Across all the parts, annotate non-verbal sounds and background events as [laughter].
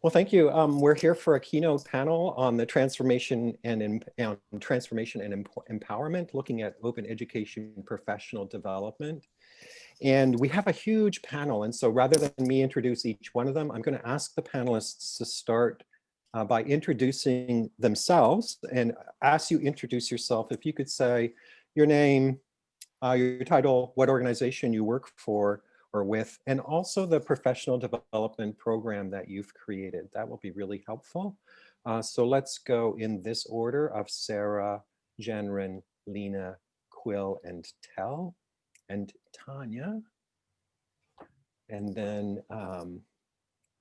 Well, thank you. Um, we're here for a keynote panel on the transformation and um, transformation and empowerment, looking at open education professional development. And we have a huge panel. And so rather than me introduce each one of them, I'm going to ask the panelists to start uh, by introducing themselves and as you introduce yourself, if you could say your name, uh, your title, what organization you work for or with, and also the professional development program that you've created. That will be really helpful. Uh, so let's go in this order of Sarah, Jennryn, Lena, Quill, and Tel, and Tanya. And then um,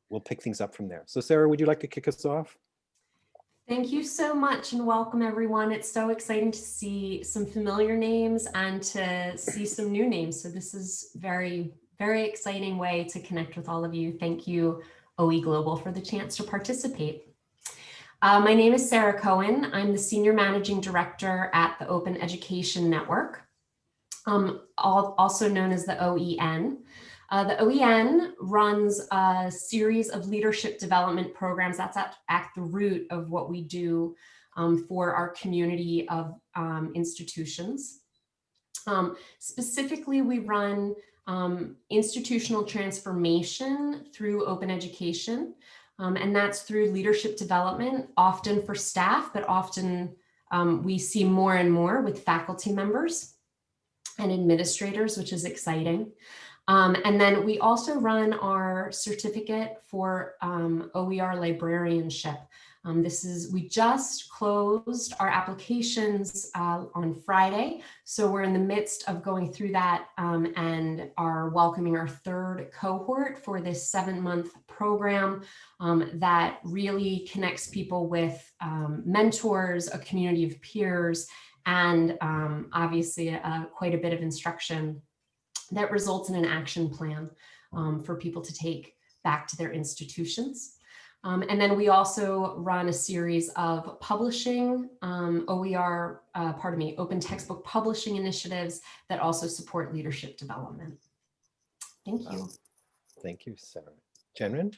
we'll pick things up from there. So Sarah, would you like to kick us off? Thank you so much and welcome everyone. It's so exciting to see some familiar names and to see some new names. So this is very, very exciting way to connect with all of you. Thank you, OE Global, for the chance to participate. Uh, my name is Sarah Cohen. I'm the Senior Managing Director at the Open Education Network, um, also known as the OEN. Uh, the OEN runs a series of leadership development programs. That's at, at the root of what we do um, for our community of um, institutions. Um, specifically, we run um, institutional transformation through open education. Um, and that's through leadership development, often for staff, but often um, we see more and more with faculty members and administrators, which is exciting. Um, and then we also run our certificate for um, OER librarianship. Um, this is, we just closed our applications uh, on Friday. So we're in the midst of going through that um, and are welcoming our third cohort for this seven month program um, that really connects people with um, mentors, a community of peers, and obviously uh, quite a bit of instruction that results in an action plan um, for people to take back to their institutions. Um, and then we also run a series of publishing um, OER, uh, pardon me, open textbook publishing initiatives that also support leadership development. Thank you. Wow. Thank you, Sarah. Jennryn?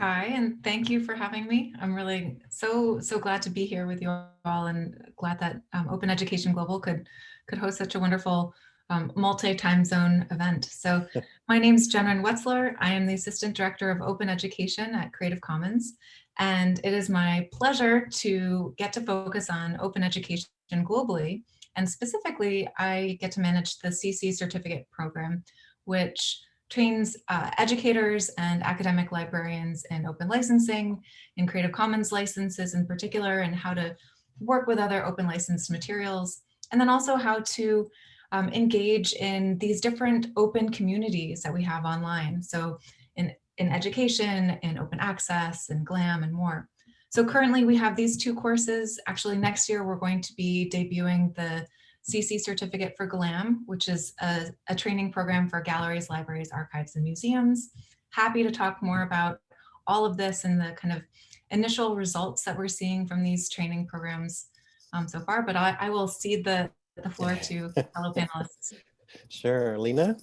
Hi, and thank you for having me. I'm really so, so glad to be here with you all and glad that um, Open Education Global could, could host such a wonderful um, multi-time zone event. So my name is Jennryn Wetzler. I am the Assistant Director of Open Education at Creative Commons. And it is my pleasure to get to focus on open education globally. And specifically, I get to manage the CC certificate program, which trains uh, educators and academic librarians in open licensing, in Creative Commons licenses in particular, and how to work with other open licensed materials, and then also how to um, engage in these different open communities that we have online. So in, in education, in open access, and GLAM and more. So currently we have these two courses. Actually next year we're going to be debuting the CC certificate for GLAM, which is a, a training program for galleries, libraries, archives, and museums. Happy to talk more about all of this and the kind of initial results that we're seeing from these training programs um, so far, but I, I will cede the, the floor to fellow panelists. [laughs] Sure, Lena?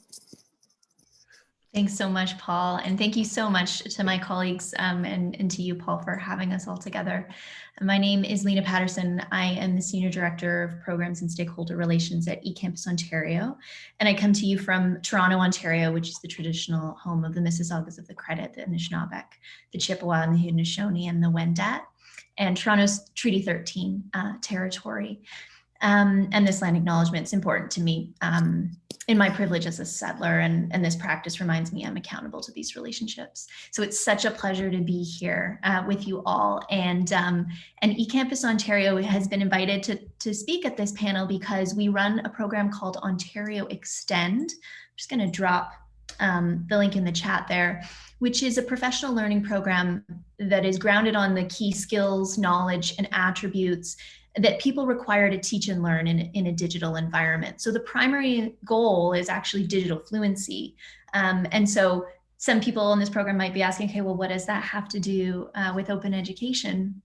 Thanks so much, Paul. And thank you so much to my colleagues um, and, and to you, Paul, for having us all together. My name is Lena Patterson. I am the Senior Director of Programs and Stakeholder Relations at eCampus Ontario. And I come to you from Toronto, Ontario, which is the traditional home of the Mississaugas of the Credit, the Anishinaabeg, the Chippewa and the Haudenosaunee and the Wendat, and Toronto's Treaty 13 uh, territory. Um, and this land acknowledgement is important to me um, in my privilege as a settler and, and this practice reminds me I'm accountable to these relationships. So it's such a pleasure to be here uh, with you all. And, um, and eCampus Ontario has been invited to, to speak at this panel because we run a program called Ontario Extend. I'm just gonna drop um, the link in the chat there, which is a professional learning program that is grounded on the key skills, knowledge, and attributes that people require to teach and learn in, in a digital environment. So the primary goal is actually digital fluency. Um, and so some people in this program might be asking, okay, well, what does that have to do uh, with open education?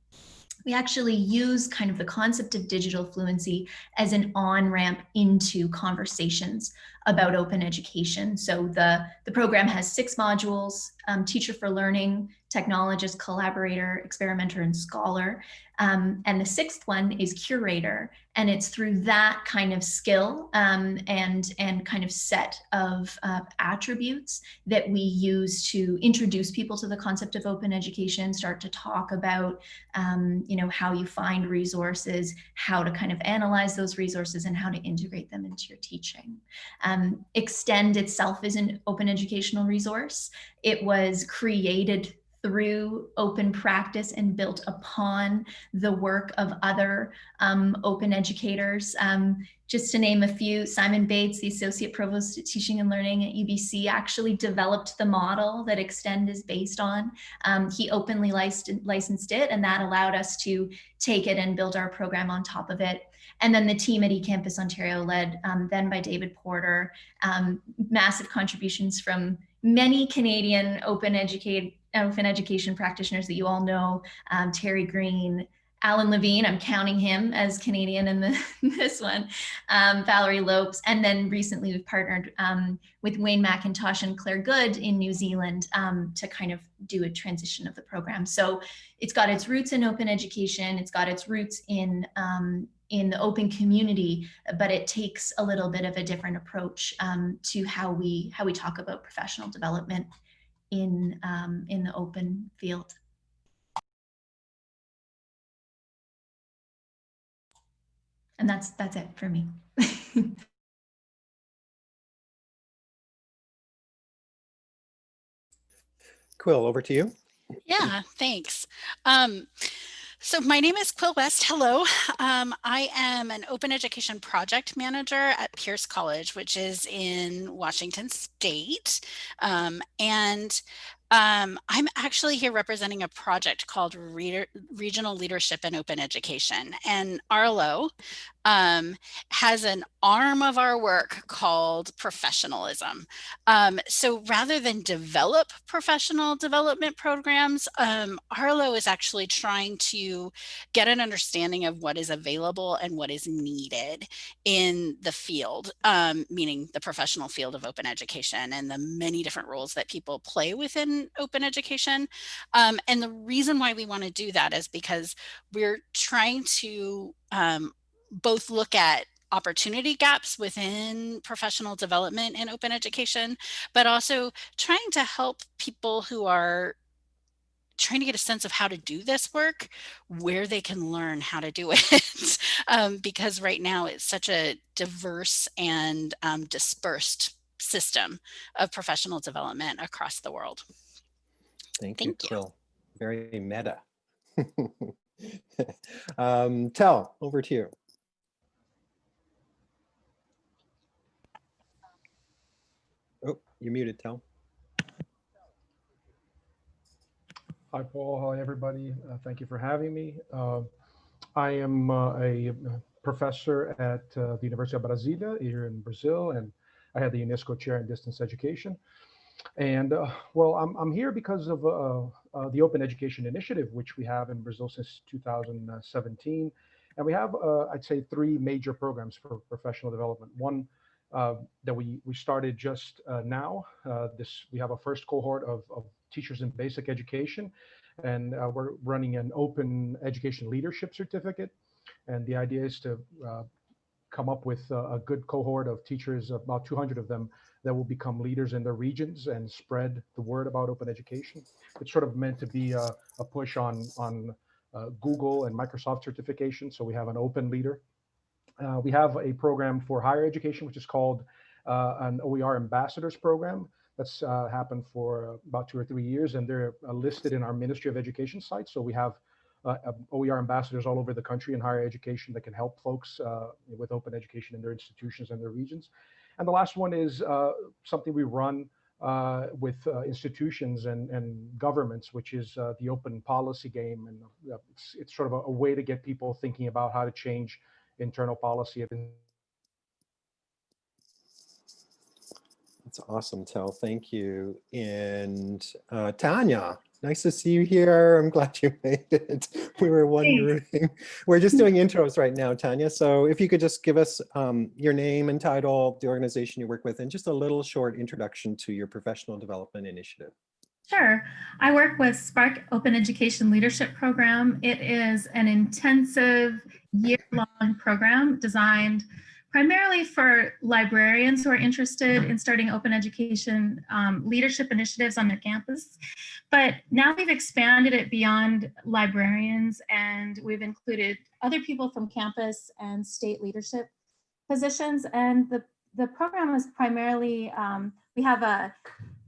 we actually use kind of the concept of digital fluency as an on-ramp into conversations about open education. So the, the program has six modules, um, teacher for learning, technologist, collaborator, experimenter, and scholar. Um, and the sixth one is curator. And it's through that kind of skill um, and, and kind of set of uh, attributes that we use to introduce people to the concept of open education, start to talk about, um, you know, how you find resources, how to kind of analyze those resources and how to integrate them into your teaching. Um, Extend itself is an open educational resource. It was created through open practice and built upon the work of other um, open educators. Um, just to name a few, Simon Bates, the Associate Provost of Teaching and Learning at UBC, actually developed the model that Extend is based on. Um, he openly licensed, licensed it, and that allowed us to take it and build our program on top of it. And then the team at eCampus Ontario, led um, then by David Porter, um, massive contributions from many Canadian open educate open education practitioners that you all know, um, Terry Greene, Alan Levine, I'm counting him as Canadian in the, [laughs] this one, um, Valerie Lopes, and then recently we've partnered um, with Wayne Mackintosh and Claire Goode in New Zealand um, to kind of do a transition of the program. So it's got its roots in open education, it's got its roots in um, in the open community, but it takes a little bit of a different approach um, to how we how we talk about professional development in um, in the open field. And that's that's it for me. [laughs] Quill, over to you. Yeah, thanks. Um, so my name is Quill West. Hello. Um, I am an open education project manager at Pierce College, which is in Washington State. Um, and um, I'm actually here representing a project called Re Regional Leadership in Open Education. And Arlo um, has an arm of our work called professionalism. Um, so rather than develop professional development programs, um, Arlo is actually trying to get an understanding of what is available and what is needed in the field, um, meaning the professional field of open education and the many different roles that people play within open education. Um, and the reason why we want to do that is because we're trying to um, both look at opportunity gaps within professional development in open education, but also trying to help people who are trying to get a sense of how to do this work, where they can learn how to do [laughs] it. um, because right now it's such a diverse and um, dispersed system of professional development across the world. Thank, Thank you, you. Quill. Very meta. [laughs] um, Tel, over to you. Oh, you muted, Tel. Hi, Paul. Hi, everybody. Uh, thank you for having me. Uh, I am uh, a professor at uh, the University of Brasilia here in Brazil, and I had the UNESCO Chair in Distance Education. And uh, well, I'm, I'm here because of uh, the Open Education Initiative, which we have in Brazil since 2017. And we have, I'd say, three major programs for professional development. One that we, we started just uh, now. Uh, this We have a first cohort of, of teachers in basic education, and uh, we're running an open education leadership certificate. And the idea is to uh, come up with a, a good cohort of teachers, about 200 of them, that will become leaders in their regions and spread the word about open education. It's sort of meant to be a, a push on, on uh, Google and Microsoft certification. So we have an open leader. Uh, we have a program for higher education, which is called uh, an OER ambassadors program. That's uh, happened for about two or three years, and they're uh, listed in our Ministry of Education site. So we have uh, OER ambassadors all over the country in higher education that can help folks uh, with open education in their institutions and their regions. And the last one is something we run uh, with uh, institutions and, and governments, which is uh, the open policy game. And it's, it's sort of a, a way to get people thinking about how to change internal policy. Of That's awesome, Tel. Thank you. And uh, Tanya, nice to see you here. I'm glad you [laughs] made it. We were wondering. We're just doing intros right now, Tanya. So if you could just give us um, your name and title, the organization you work with, and just a little short introduction to your professional development initiative. Sure. I work with SPARC Open Education Leadership Program. It is an intensive year-long program designed primarily for librarians who are interested in starting open education um, leadership initiatives on their campus. But now we've expanded it beyond librarians and we've included other people from campus and state leadership positions. And the, the program is primarily, um, we have a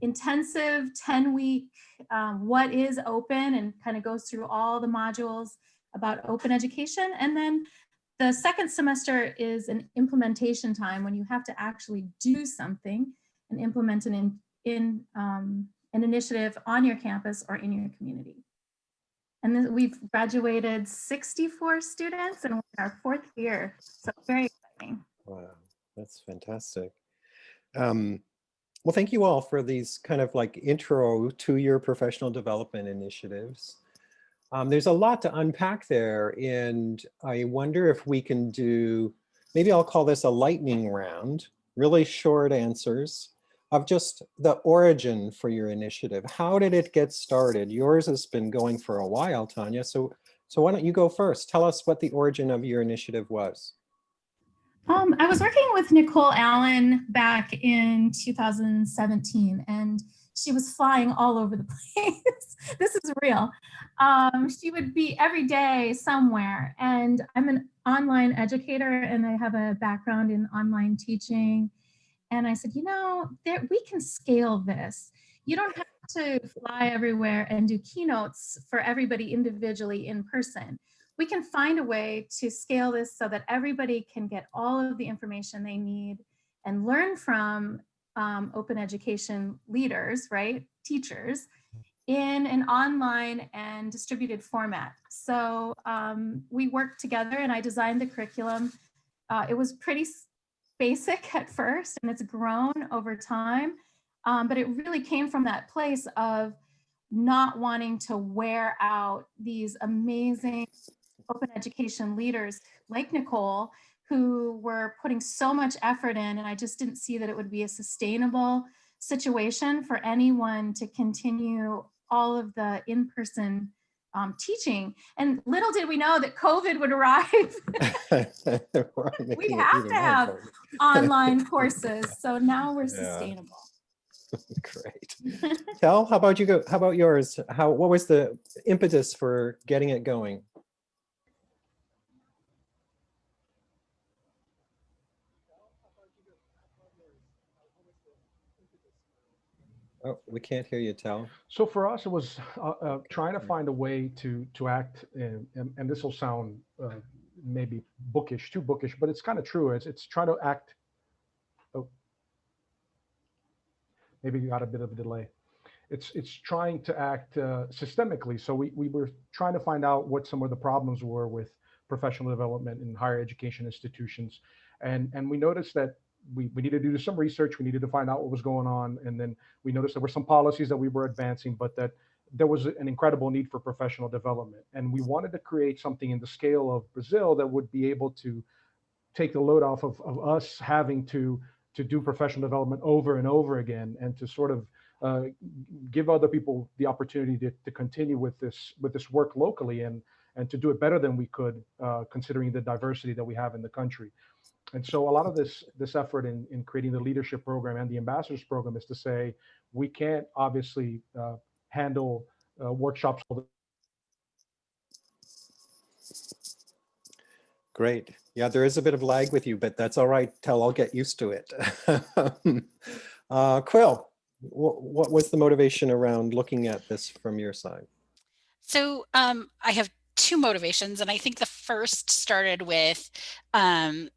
intensive 10 week um, what is open and kind of goes through all the modules about open education. And then the second semester is an implementation time when you have to actually do something and implement an, in, in um, an initiative on your campus or in your community. And we've graduated 64 students and we're in our fourth year. So very exciting. Wow, that's fantastic. Um, well, thank you all for these kind of like intro to your professional development initiatives. Um, there's a lot to unpack there and I wonder if we can do, maybe I'll call this a lightning round, really short answers of just the origin for your initiative. How did it get started? Yours has been going for a while, Tanya. So, so why don't you go first? Tell us what the origin of your initiative was. Um, I was working with Nicole Allen back in 2017 and she was flying all over the [laughs] place. this is real. Um, she would be every day somewhere. And I'm an online educator and I have a background in online teaching. And I said, you know, there, we can scale this. You don't have to fly everywhere and do keynotes for everybody individually in person. We can find a way to scale this so that everybody can get all of the information they need and learn from um, open education leaders, right, teachers, in an online and distributed format. So um, we worked together and I designed the curriculum. Uh, it was pretty basic [laughs] at first and it's grown over time, um, but it really came from that place of not wanting to wear out these amazing open education leaders like Nicole who were putting so much effort in and I just didn't see that it would be a sustainable situation for anyone to continue all of the in-person um, teaching. And little did we know that COVID would arrive. [laughs] we have to have online [laughs] courses. So now we're sustainable. [laughs] Great. Tel, how about you go? How about yours? How what was the impetus for getting it going? Oh, we can't hear you, Tel. So for us, it was uh, uh, trying to find a way to to act, and, and, and this will sound uh, maybe bookish, too bookish, but it's kind of true. It's it's trying to act. Oh, maybe you got a bit of a delay. It's it's trying to act uh, systemically. So we we were trying to find out what some of the problems were with professional development in higher education institutions, and and we noticed that we, we needed to do some research. We needed to find out what was going on. And then we noticed there were some policies that we were advancing, but that there was an incredible need for professional development. And we wanted to create something in the scale of Brazil that would be able to take the load off of, of us having to, to do professional development over and over again and to sort of uh, give other people the opportunity to, to continue with this with this work locally and and to do it better than we could uh, considering the diversity that we have in the country and so a lot of this this effort in, in creating the leadership program and the ambassadors program is to say we can't obviously uh, handle uh, workshops great. Yeah there is a bit of lag with you but that's all right. Tel. i'll get used to it. [laughs] Uh, quill what, what was the motivation around looking at this from your side? So um, i have two motivations and i think the first started with um,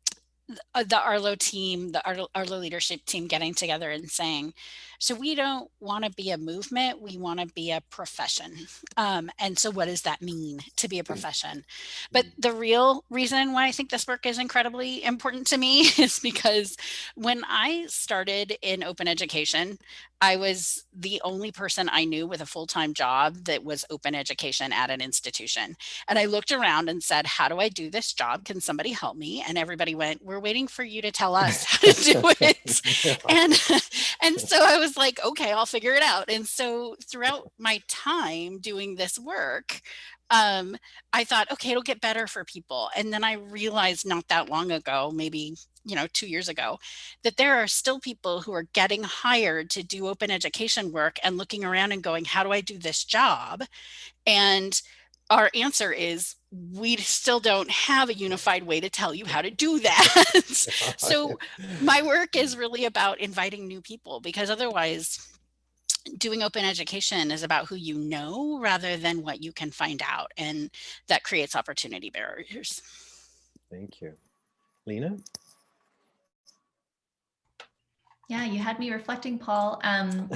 Uh, the Arlo team, the Arlo, Arlo leadership team getting together and saying, so we don't want to be a movement, we want to be a profession. Um, and so what does that mean to be a mm. profession? But mm. the real reason why I think this work is incredibly important to me [laughs] is because when I started in open education, I was the only person I knew with a full-time job that was open education at an institution. And I looked around and said, how do I do this job? Can somebody help me? And everybody went, we're waiting for you to tell us how to do [laughs] it. [laughs] and, and so I was like, okay, I'll figure it out. And so throughout my time doing this work, um, I thought, okay, it'll get better for people. And then I realized not that long ago, maybe, you know, two years ago, that there are still people who are getting hired to do open education work and looking around and going, how do I do this job? And our answer is we still don't have a unified way to tell you how to do that. [laughs] so [laughs] my work is really about inviting new people because otherwise doing open education is about who you know rather than what you can find out. And that creates opportunity barriers. Thank you. Lena? Yeah, you had me reflecting, Paul. Um,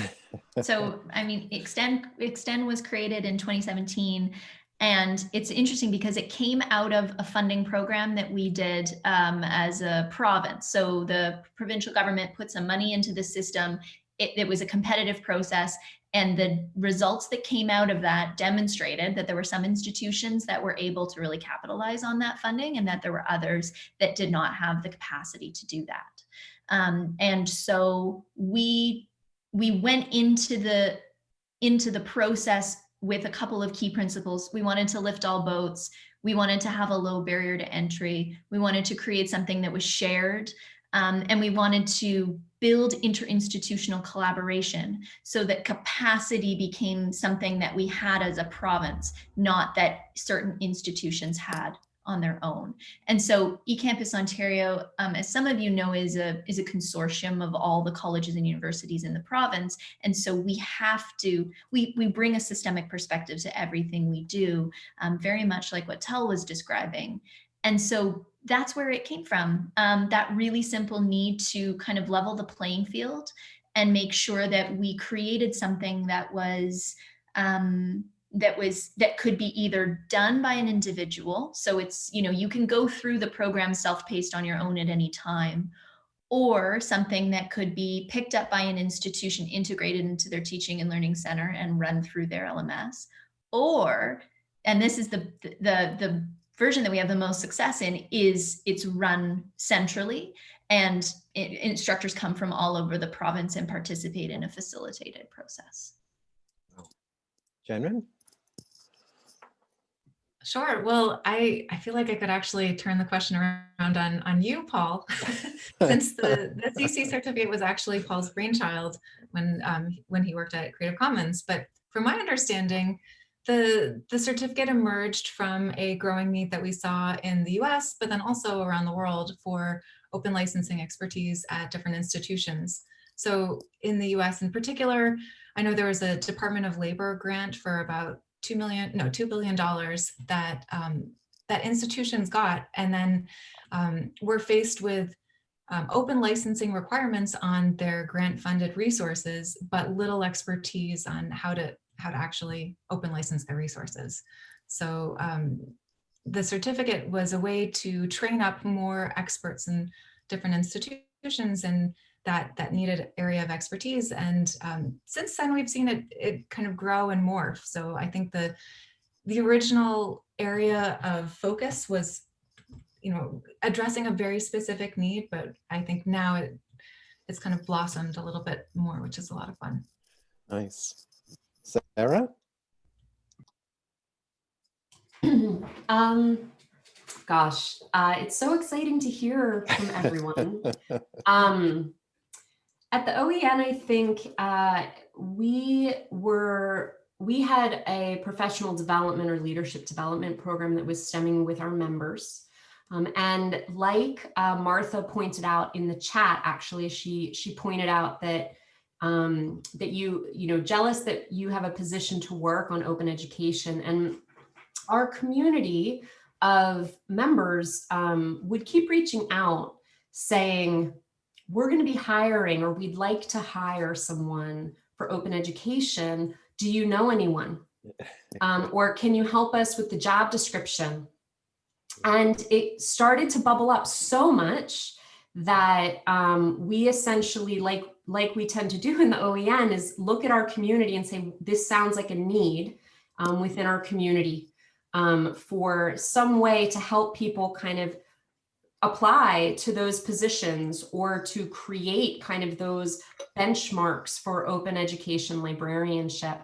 so, [laughs] I mean, Extend, Extend was created in 2017 and it's interesting because it came out of a funding program that we did um, as a province. So the provincial government put some money into the system it, it was a competitive process and the results that came out of that demonstrated that there were some institutions that were able to really capitalize on that funding and that there were others that did not have the capacity to do that. Um, and so we we went into the into the process with a couple of key principles. We wanted to lift all boats. We wanted to have a low barrier to entry. We wanted to create something that was shared. Um, and we wanted to build interinstitutional collaboration so that capacity became something that we had as a province, not that certain institutions had on their own. And so eCampus Ontario, um, as some of you know, is a, is a consortium of all the colleges and universities in the province. And so we have to, we, we bring a systemic perspective to everything we do, um, very much like what Tel was describing. And so that's where it came from. Um, that really simple need to kind of level the playing field and make sure that we created something that was um, that was that could be either done by an individual. So it's, you know, you can go through the program self-paced on your own at any time, or something that could be picked up by an institution integrated into their teaching and learning center and run through their LMS, or and this is the the the version that we have the most success in is it's run centrally and it, instructors come from all over the province and participate in a facilitated process. Jennryn? Sure. Well, I, I feel like I could actually turn the question around on, on you, Paul, [laughs] [laughs] since the, the CC certificate was actually Paul's brainchild when, um, when he worked at Creative Commons. But from my understanding, the, the certificate emerged from a growing need that we saw in the US, but then also around the world for open licensing expertise at different institutions. So in the US in particular, I know there was a Department of Labor grant for about two million, no, $2 billion that, um, that institutions got. And then um, we're faced with um, open licensing requirements on their grant funded resources, but little expertise on how to how to actually open license their resources. So um, the certificate was a way to train up more experts in different institutions and that that needed area of expertise. And um, since then, we've seen it it kind of grow and morph. So I think the the original area of focus was, you know, addressing a very specific need, but I think now it it's kind of blossomed a little bit more, which is a lot of fun. Nice. Sarah? [clears throat] um, gosh, uh, it's so exciting to hear from everyone. [laughs] um, at the OEN, I think uh, we were we had a professional development or leadership development program that was stemming with our members. Um, and like uh, Martha pointed out in the chat, actually, she she pointed out that um, that you, you know, jealous that you have a position to work on open education and our community of members um, would keep reaching out saying, we're going to be hiring or we'd like to hire someone for open education. Do you know anyone? [laughs] Um, or can you help us with the job description? And it started to bubble up so much that um, we essentially, like, like we tend to do in the OEN, is look at our community and say, this sounds like a need um, within our community um, for some way to help people kind of apply to those positions or to create kind of those benchmarks for open education librarianship.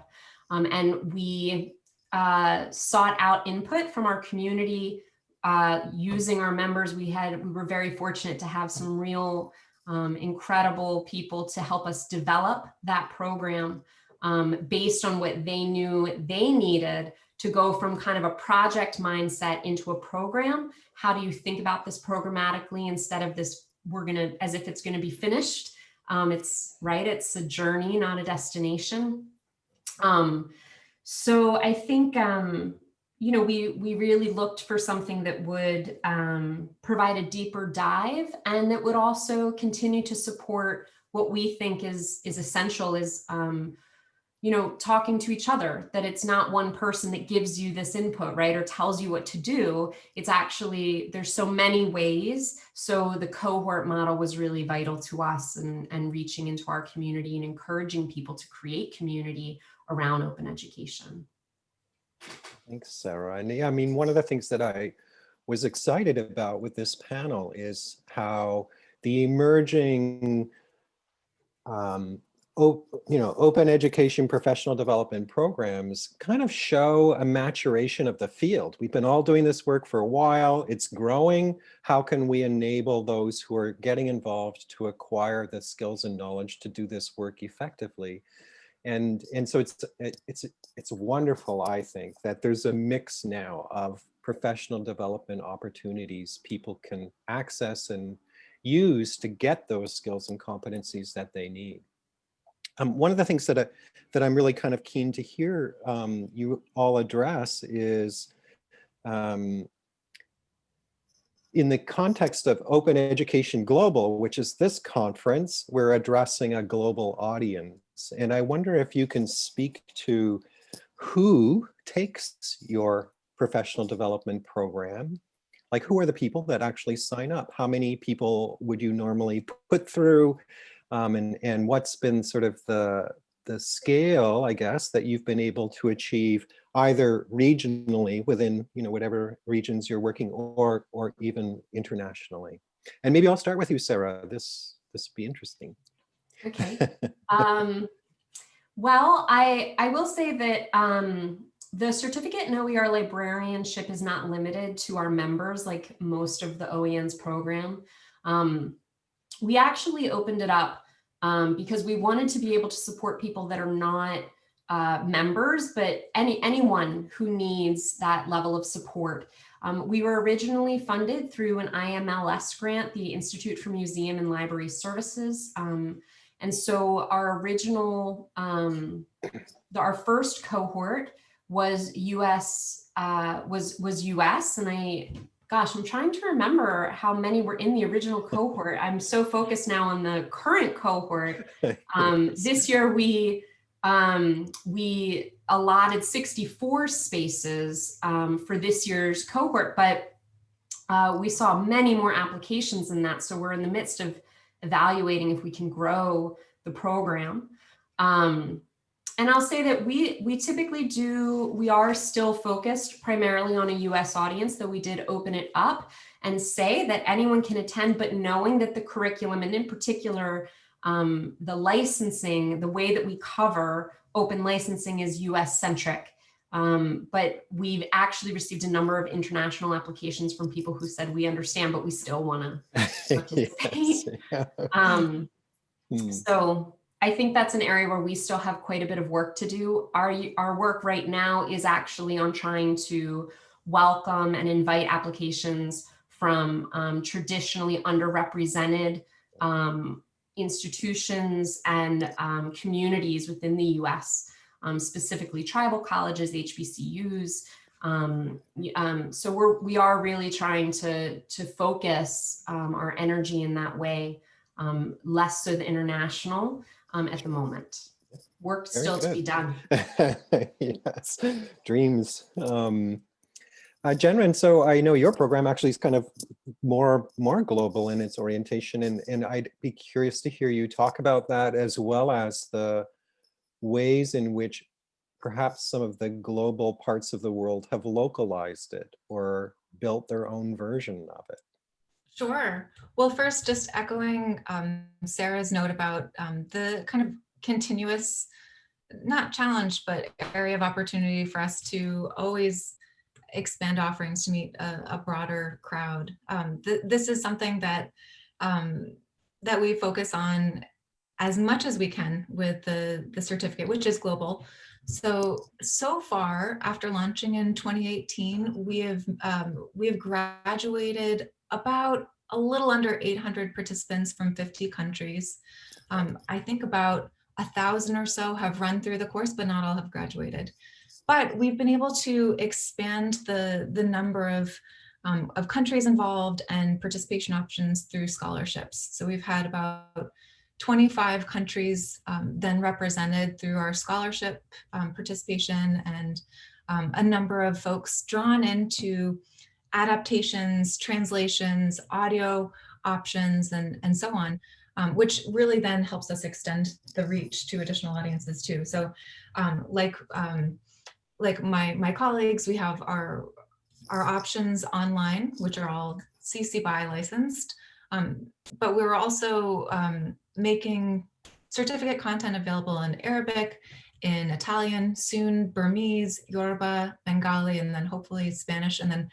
Um, and we uh, sought out input from our community uh, using our members. We had, we were very fortunate to have some real um, incredible people to help us develop that program um, based on what they knew they needed to go from kind of a project mindset into a program. How do you think about this programmatically instead of this, we're gonna, as if it's gonna be finished. Um, it's right, it's a journey, not a destination. Um, so I think, um, you know, we, we really looked for something that would um, provide a deeper dive and that would also continue to support what we think is, is essential is um, you know, talking to each other, that it's not one person that gives you this input, right, or tells you what to do. It's actually, there's so many ways. So the cohort model was really vital to us and, and reaching into our community and encouraging people to create community around open education. Thanks, Sarah. And yeah, I mean, one of the things that I was excited about with this panel is how the emerging um, you know, open education professional development programs kind of show a maturation of the field. We've been all doing this work for a while. It's growing. How can we enable those who are getting involved to acquire the skills and knowledge to do this work effectively? And, and so it's, it's, it's wonderful, I think, that there's a mix now of professional development opportunities people can access and use to get those skills and competencies that they need. Um, one of the things that, I, that I'm really kind of keen to hear um, you all address is um, in the context of Open Education Global, which is this conference, we're addressing a global audience. And I wonder if you can speak to who takes your professional development program like who are the people that actually sign up? How many people would you normally put through? Um, and, and what's been sort of the, the scale, I guess, that you've been able to achieve either regionally within, you know, whatever regions you're working or, or even internationally. And maybe I'll start with you, Sarah. This, this would be interesting. Okay. [laughs] um, well, I, I will say that um, the certificate in OER librarianship is not limited to our members like most of the OEN's program. Um, we actually opened it up um, because we wanted to be able to support people that are not uh, members, but any anyone who needs that level of support. Um, we were originally funded through an IMLS grant, the Institute for Museum and Library Services. Um, and so our original, um, the, our first cohort was US, uh, was, was US, and I gosh, I'm trying to remember how many were in the original cohort. I'm so focused now on the current cohort. [laughs] Um, this year we um, we allotted 64 spaces um, for this year's cohort, but uh, we saw many more applications than that. So we're in the midst of evaluating if we can grow the program. Um, and I'll say that we, we typically do, we are still focused primarily on a US audience, though we did open it up and say that anyone can attend, but knowing that the curriculum and in particular, um, the licensing, the way that we cover open licensing is US centric. Um, but we've actually received a number of international applications from people who said we understand, but we still want to [laughs] participate. yes. [laughs] um, hmm. So I think that's an area where we still have quite a bit of work to do. Our, our work right now is actually on trying to welcome and invite applications from um, traditionally underrepresented um, institutions and um, communities within the US, um, specifically tribal colleges, HBCUs, Um, um, so we're, we are really trying to, to focus our energy in that way, less so the international um, at the moment. Work Very still to be done. [laughs] yes, dreams. Um, uh, Jennryn, so I know your program actually is kind of more more global in its orientation, and and I'd be curious to hear you talk about that as well as the ways in which perhaps some of the global parts of the world have localized it or built their own version of it. Sure. Well, first, just echoing um, Sarah's note about um, the kind of continuous, not challenge, but area of opportunity for us to always expand offerings to meet a, a broader crowd. Um, th this is something that um, that we focus on as much as we can with the, the certificate, which is global. So, so far, after launching in 2018, we have um, we have graduated about a little under 800 participants from 50 countries. Um, I think about a thousand or so have run through the course, but not all have graduated. But we've been able to expand the, the number of, um, of countries involved and participation options through scholarships. So we've had about 25 countries um, then represented through our scholarship um, participation and um, a number of folks drawn into adaptations, translations, audio options, and, and so on, um, which really then helps us extend the reach to additional audiences too. So um, like, um, like my, my colleagues, we have our, our options online, which are all CC BY licensed, um, but we're also um, making certificate content available in Arabic, in Italian, soon Burmese, Yoruba, Bengali, and then hopefully Spanish. And then,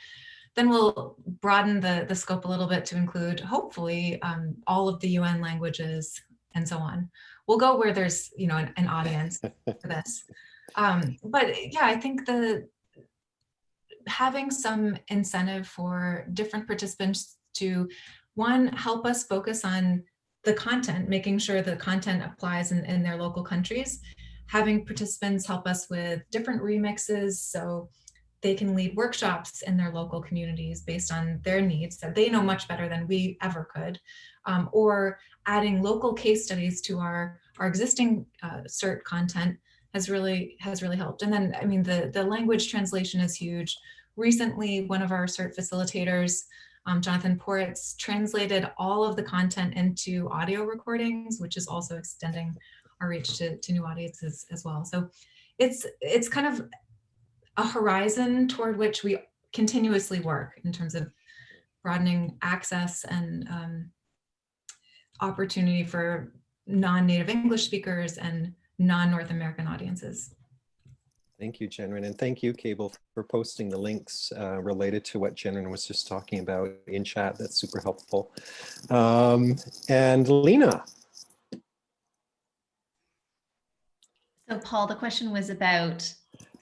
then we'll broaden the, the scope a little bit to include, hopefully, um, all of the UN languages and so on. We'll go where there's, you know, an, an audience [laughs] for this. Um, but yeah, I think the having some incentive for different participants to, one, help us focus on the content, making sure the content applies in, in their local countries, having participants help us with different remixes so they can lead workshops in their local communities based on their needs that they know much better than we ever could, um, or adding local case studies to our, our existing uh, CERT content has really has really helped. And then, I mean, the, the language translation is huge. Recently, one of our CERT facilitators, um, Jonathan Poritz, translated all of the content into audio recordings, which is also extending our reach to, to new audiences as well. So it's it's kind of a horizon toward which we continuously work in terms of broadening access and um, opportunity for non-native English speakers and non-North American audiences. Thank you, Jennryn, and thank you, Cable, for posting the links uh, related to what Jennryn was just talking about in chat. That's super helpful. Um, and Lena. So Paul, the question was about,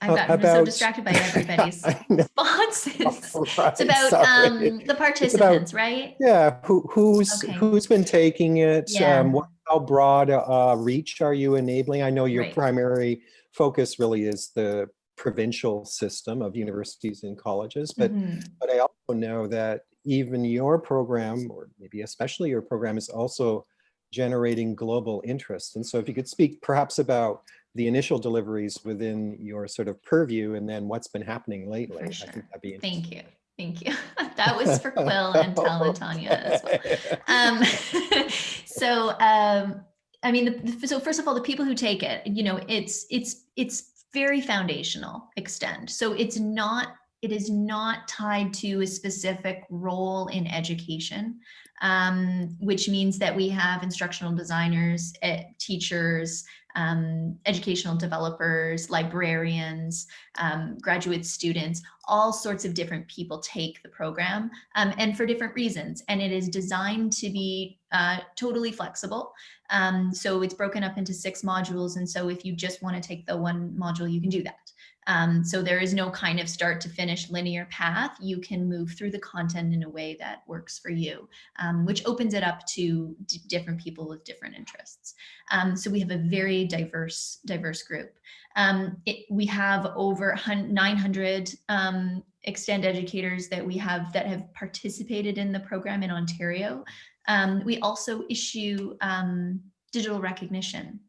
I've gotten so about- distracted by [laughs] everybody's [laughs] responses. [laughs] right, It's about um, the participants, right? Yeah, who, who's Okay. who's been taking it? Yeah. Um, what, how broad uh, reach are you enabling? I know your Right. primary focus really is the provincial system of universities and colleges, but Mhm. but I also know that even your program, or maybe especially your program, is also generating global interest. And so if you could speak perhaps about the initial deliveries within your sort of purview and then what's been happening lately, I sure. think that'd be interesting. Thank you. Thank you. [laughs] That was for Quill and Tanya as well. Um, [laughs] so, um, I mean, the, the- so first of all, the people who take it, you know, it's, it's, it's very foundational extend. So it's not, it is not tied to a specific role in education, um, which means that we have instructional designers, eh, teachers, um, educational developers, librarians, um, graduate students, all sorts of different people take the program um, and for different reasons. And it is designed to be uh, totally flexible. Um, so it's broken up into six modules. And so if you just want to take the one module, you can do that. Um, so there is no kind of start to finish linear path. You can move through the content in a way that works for you, um, which opens it up to different people with different interests. Um, so we have a very diverse, diverse group. Um, it, we have over 900 um, extend educators that we have that have participated in the program in Ontario. Um, we also issue um, digital recognition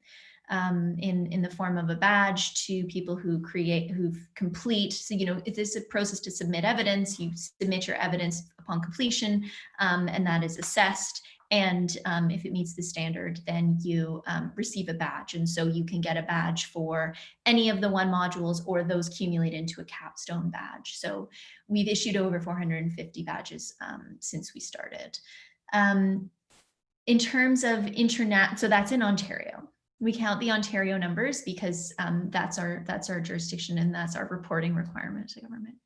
um, in, in the form of a badge to people who create, who complete. So, you know, it is a process to submit evidence. You submit your evidence upon completion um, and that is assessed. And um, if it meets the standard, then you um, receive a badge. And so you can get a badge for any of the one modules or those accumulate into a capstone badge. So we've issued over 450 badges um, since we started. Um, in terms of internet, so that's in Ontario. We count the Ontario numbers because um, that's our that's our jurisdiction and that's our reporting requirement to government.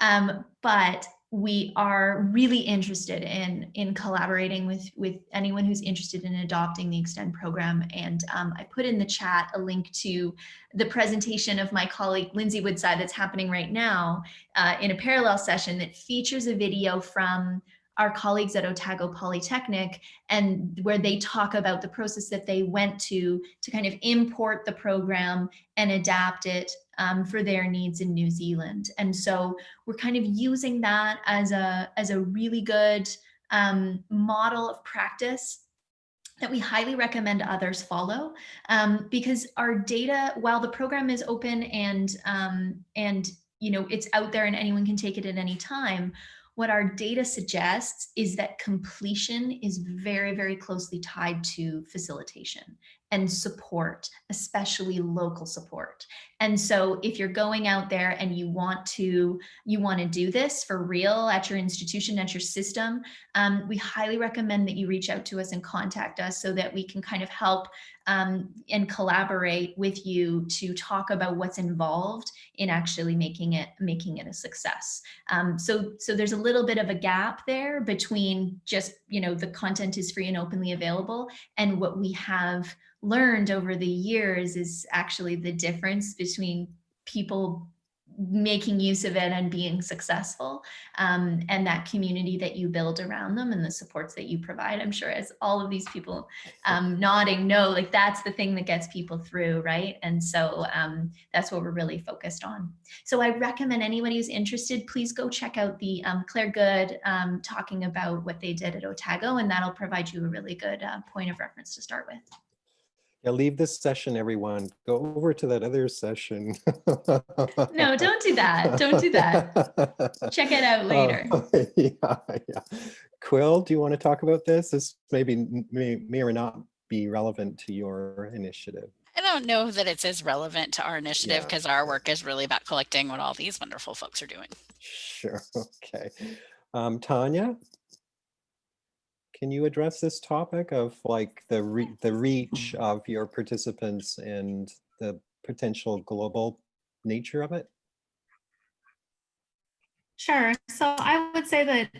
Um, but we are really interested in in collaborating with with anyone who's interested in adopting the extend program. And um, i put in the chat a link to the presentation of my colleague lindsay woodside that's happening right now uh, in a parallel session that features a video from our colleagues at Otago Polytechnic and where they talk about the process that they went to to kind of import the program and adapt it um, for their needs in New Zealand. And so we're kind of using that as a, as a really good um, model of practice that we highly recommend others follow um, because our data, while the program is open and, um, and you know, it's out there and anyone can take it at any time, what our data suggests is that completion is very, very closely tied to facilitation and support, especially local support. And so if you're going out there and you want to you want to do this for real at your institution, at your system, um, we highly recommend that you reach out to us and contact us so that we can kind of help um, and collaborate with you to talk about what's involved in actually making it making it a success. Um, so so there's a little bit of a gap there between just you know the content is free and openly available and what we have learned over the years is actually the difference between people making use of it and being successful um, and that community that you build around them and the supports that you provide. I'm sure as all of these people um, nodding no like that's the thing that gets people through right? And so um, that's what we're really focused on. So i recommend anybody who's interested please go check out the um, Claire Goode um, talking about what they did at otago and that'll provide you a really good uh, point of reference to start with yeah, leave this session, everyone. Go over to that other session. no, don't do that. Don't do that. Check it out [laughs] later. Uh, [laughs] yeah, yeah. Quill, do you want to talk about this? This maybe may, may or not be relevant to your initiative. I don't know that it's as relevant to our initiative Yeah. because our work is really about collecting what all these wonderful folks are doing. Sure, [laughs] okay. Um, Tanya? Can you address this topic of like the re the reach of your participants and the potential global nature of it? Sure. So I would say that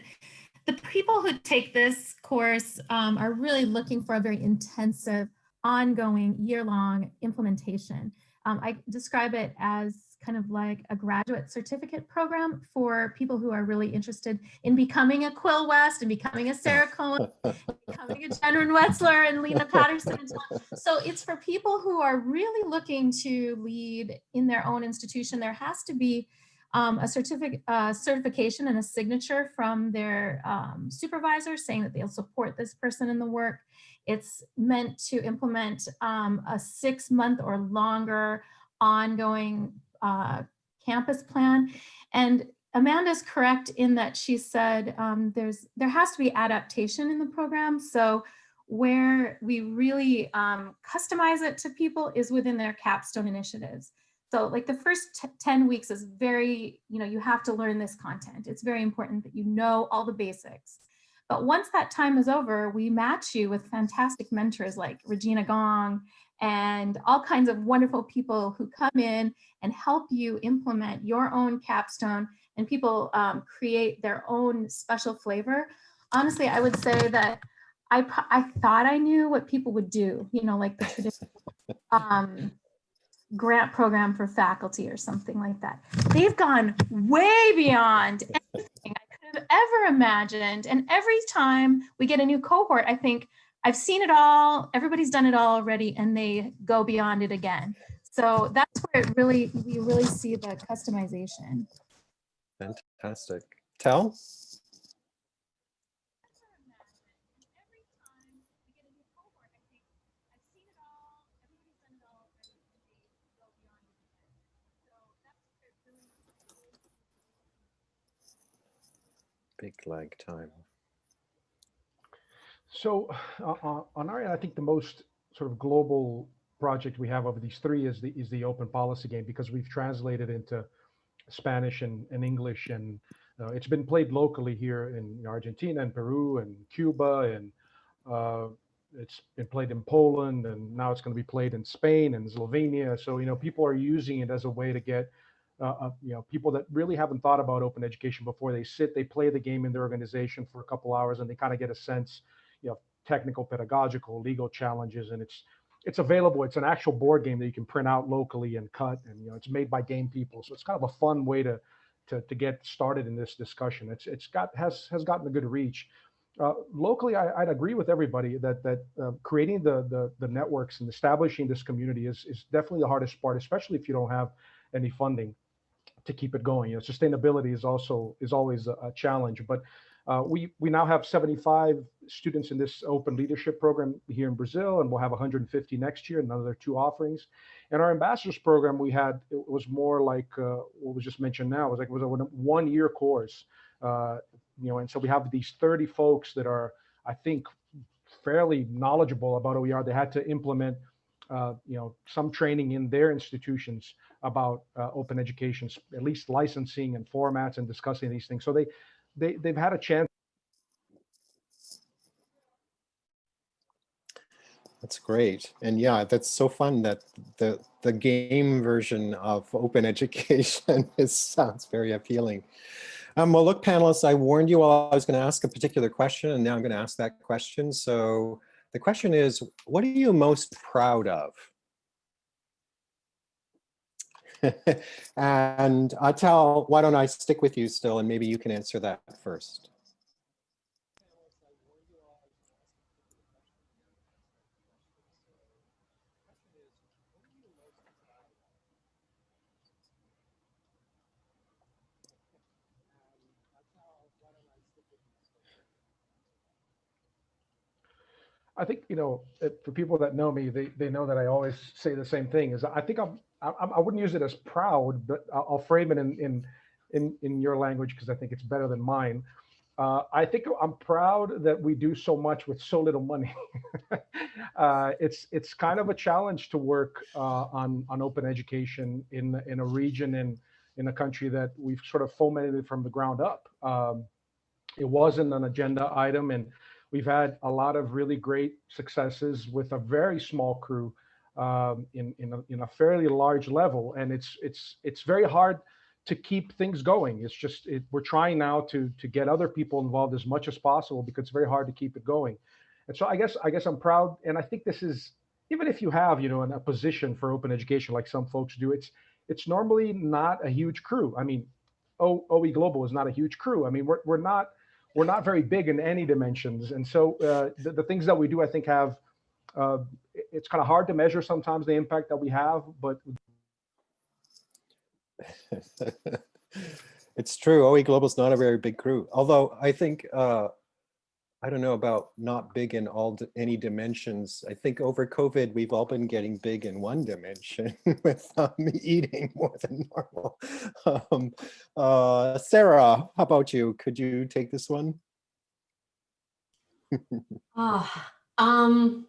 the people who take this course um, are really looking for a very intensive, ongoing, year-long implementation. Um, I describe it as kind of like a graduate certificate program for people who are really interested in becoming a Quill West and becoming a Sarah [laughs] Cohen, becoming a Jennryn Wetzler and Lena Patterson. And so, so it's for people who are really looking to lead in their own institution. There has to be um, a certificate, uh, certification and a signature from their um, supervisor saying that they'll support this person in the work. It's meant to implement um, a six month or longer ongoing uh, campus plan. And Amanda's correct in that she said um, there's there has to be adaptation in the program. So where we really um, customize it to people is within their capstone initiatives. So like the first 10 weeks is very, you know, you have to learn this content. It's very important that you know all the basics. But once that time is over, we match you with fantastic mentors like Regina Gong and all kinds of wonderful people who come in and help you implement your own capstone and people um, create their own special flavor. Honestly, I would say that I, I thought I knew what people would do, you know, like the [laughs] traditional um, grant program for faculty or something like that. They've gone way beyond anything I could have ever imagined. And every time we get a new cohort, I think, I've seen it all, everybody's done it all already, and they go beyond it again. So that's where it really, we really see the customization. Fantastic. Tel? Big lag time. So uh, uh, on our end, I think the most sort of global project we have of these three is the is the open policy game because we've translated into Spanish and, and English and uh, it's been played locally here in Argentina and Peru and Cuba and uh, it's been played in Poland and now it's going to be played in Spain and Slovenia. So you know people are using it as a way to get uh, uh, you know people that really haven't thought about open education before they sit they play the game in their organization for a couple hours and they kind of get a sense you know technical pedagogical legal challenges and it's it's available. It's an actual board game that you can print out locally and cut and you know it's made by game people. So it's kind of a fun way to to, to get started in this discussion. It's it's got has has gotten a good reach. Uh, locally I, would agree with everybody that that uh, creating the, the the networks and establishing this community is is definitely the hardest part especially if you don't have any funding to keep it going. You know sustainability is also is always a, a challenge but uh, we, we now have 75 students in this open leadership program here in Brazil, and we'll have 150 next year, another two offerings. And our ambassadors program, we had, it was more like uh, what was just mentioned now, it was like it was a one year course. Uh, you know, and so we have these 30 folks that are, I think, fairly knowledgeable about OER. They had to implement uh, you know, some training in their institutions about uh, open education, at least licensing and formats and discussing these things. So they they, they've had a chance. That's great. And yeah, that's so fun that the, the game version of open [laughs] education is, sounds very appealing. Um, well, look, panelists, I warned you all I was going to ask a particular question, and now I'm going to ask that question. So the question is, what are you most proud of? [laughs] and uh, Atal, why don't I stick with you still and maybe you can answer that first. I think, you know, for people that know me, they, they know that I always say the same thing is I think I'm I, I wouldn't use it as proud, but I'll frame it in in in, in your language because I think it's better than mine. Uh, I think I'm proud that we do so much with so little money. [laughs] uh, it's it's kind of a challenge to work uh, on on open education in in a region in in a country that we've sort of fomented from the ground up. Um, it wasn't an agenda item, and we've had a lot of really great successes with a very small crew um, in in a, in a fairly large level, and it's it's it's very hard to keep things going. It's just it, we're trying now to to get other people involved as much as possible because it's very hard to keep it going. And so I guess I guess I'm proud, and I think this is even if you have you know a position for open education like some folks do, it's it's normally not a huge crew. I mean, o, OE Global is not a huge crew. I mean, we're we're not we're not very big in any dimensions, and so uh, the, the things that we do, I think, have uh, it's kind of hard to measure sometimes the impact that we have, but. [laughs] it's true. OE Global is not a very big crew. Although I think, uh, I don't know about not big in all any dimensions. I think over COVID, we've all been getting big in one dimension [laughs] with um, eating more than normal. [laughs] Um, uh, Sarah, how about you? Could you take this one? oh, um,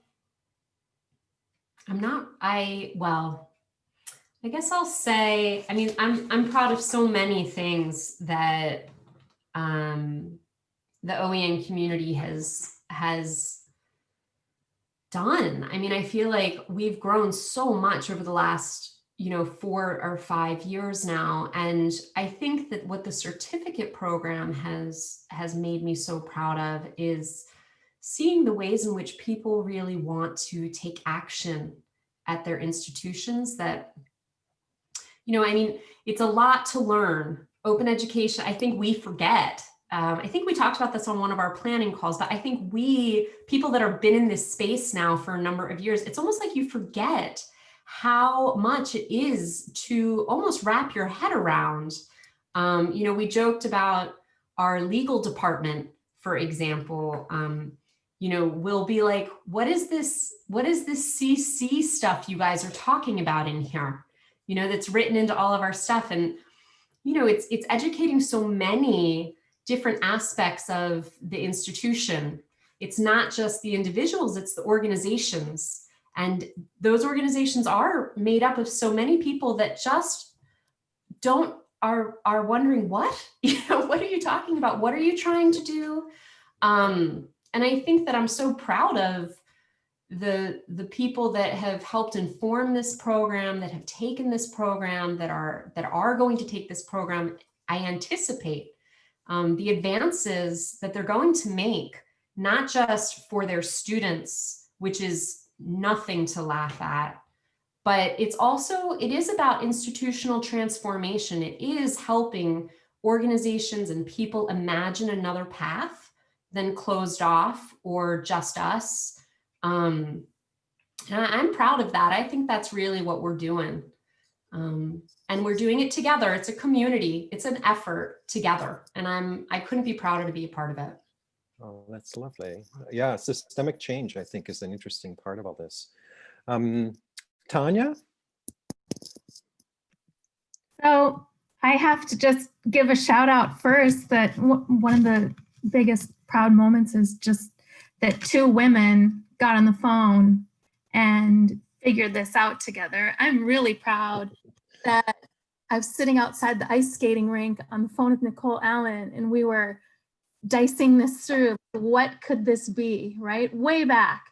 I'm not, I, well, I guess I'll say, I mean, I'm, I'm proud of so many things that um, the OEN community has, has done. I mean, I feel like we've grown so much over the last, you know, four or five years now. And I think that what the certificate program has, has made me so proud of is seeing the ways in which people really want to take action at their institutions that, you know, I mean, it's a lot to learn. Open education, I think we forget. Um, I think we talked about this on one of our planning calls, but I think we, people that have been in this space now for a number of years, it's almost like you forget how much it is to almost wrap your head around Um, you know, we joked about our legal department, for example, um, you know, will be like, what is this, what is this CC stuff you guys are talking about in here? You know, that's written into all of our stuff. And, you know, it's, it's educating so many different aspects of the institution. It's not just the individuals, it's the organizations. And those organizations are made up of so many people that just don't are are wondering what [laughs] you know what are you talking about what are you trying to do um and i think that i'm so proud of the the people that have helped inform this program that have taken this program that are that are going to take this program i anticipate um, the advances that they're going to make not just for their students which is nothing to laugh at but it's also, it is about institutional transformation. It is helping organizations and people imagine another path than closed off or just us. Um, and I, am proud of that. I think that's really what we're doing. Um, and we're doing it together. It's a community. It's an effort together. And I'm, I couldn't be prouder to be a part of it. Oh, that's lovely. Yeah, systemic change, I think, is an interesting part of all this. Um, Tanya? So I have to just give a shout out first that one of the biggest proud moments is just that two women got on the phone and figured this out together. I'm really proud that I was sitting outside the ice skating rink on the phone with Nicole Allen and we were dicing this through. What could this be, right? Way back.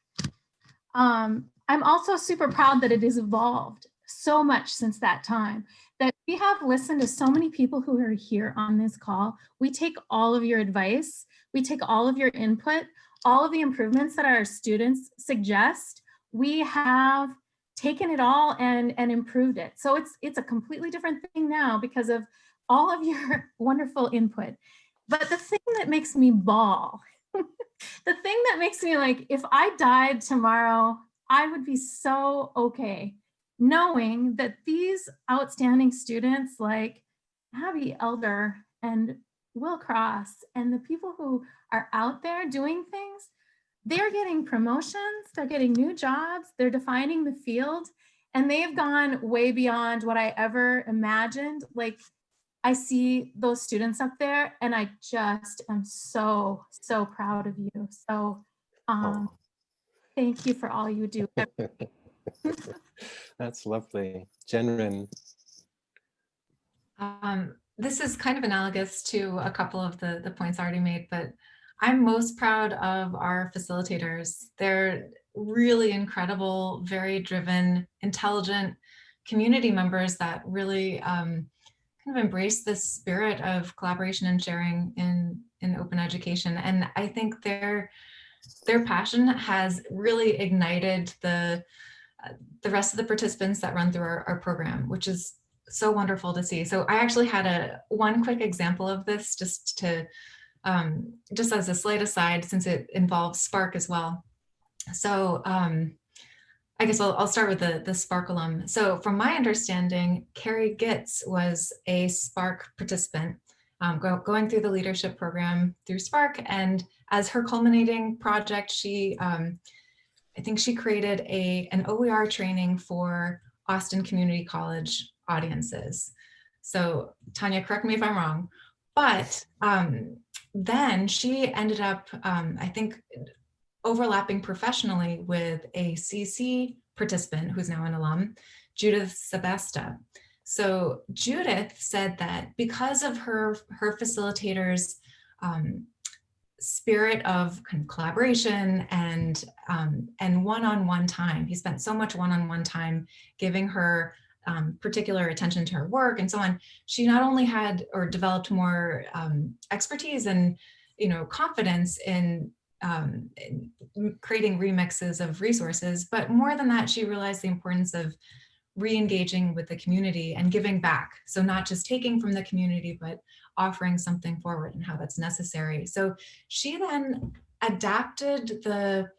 Um, I'm also super proud that it has evolved so much since that time that we have listened to so many people who are here on this call. We take all of your advice, we take all of your input, all of the improvements that our students suggest. We have taken it all and, and improved it. So it's, it's a completely different thing now because of all of your [laughs] wonderful input. But the thing that makes me bawl, [laughs] the thing that makes me like, if I died tomorrow, I would be so okay knowing that these outstanding students like Abbey Elder and Will Cross and the people who are out there doing things, they're getting promotions, they're getting new jobs, they're defining the field, and they've gone way beyond what I ever imagined. Like I see those students up there and I just am so, so proud of you. So um, Thank you for all you do. [laughs] [laughs] That's lovely. Jennryn. Um, this is kind of analogous to a couple of the, the points already made, but I'm most proud of our facilitators. They're really incredible, very driven, intelligent community members that really um, kind of embrace the spirit of collaboration and sharing in, in open education. And I think they're their passion has really ignited the uh, the rest of the participants that run through our, our program, which is so wonderful to see. So I actually had a one quick example of this just to um, just as a slight aside, since it involves SPARC as well. So um, I guess I'll, I'll start with the, the SPARC alum. So from my understanding, Carrie Gitz was a SPARC participant um, go, going through the leadership program through SPARC. And as her culminating project, she, um, I think she created a, an OER training for Austin Community College audiences. So Tanya, correct me if I'm wrong, but um, then she ended up, um, I think, overlapping professionally with a CC participant who's now an alum, Judith Sebesta. So Judith said that because of her, her facilitator's um, spirit of kind of collaboration and um, and one-on-one -on -one time, he spent so much one-on-one -on -one time giving her um, particular attention to her work and so on. She not only had or developed more um, expertise and you know confidence in um, creating remixes of resources, but more than that, she realized the importance of re-engaging with the community and giving back. So not just taking from the community, but offering something forward and how that's necessary. So she then adapted the,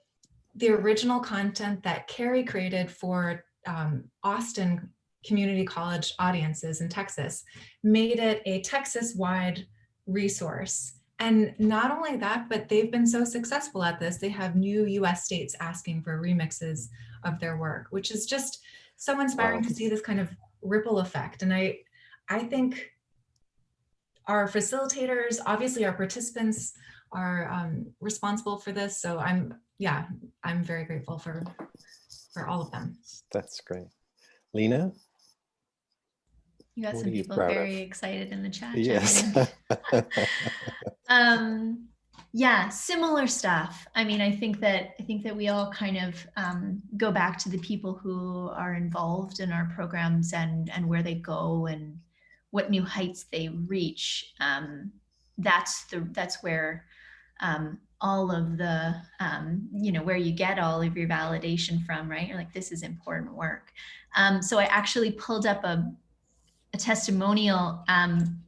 the original content that Carrie created for um, Austin community college audiences in Texas, made it a Texas-wide resource. And not only that, but they've been so successful at this, they have new US states asking for remixes of their work, which is just so inspiring Wow. to see this kind of ripple effect. And I, I think our facilitators, obviously our participants are um, responsible for this. So I'm, yeah, I'm very grateful for, for all of them. That's great. Lena? You got What some people proud of? very excited in the chat. Yes. [laughs] um yeah similar stuff i mean i think that i think that we all kind of um, go back to the people who are involved in our programs and and where they go and what new heights they reach um, that's the that's where um, all of the um, you know where you get all of your validation from right you're like this is important work um, so i actually pulled up a, a testimonial um,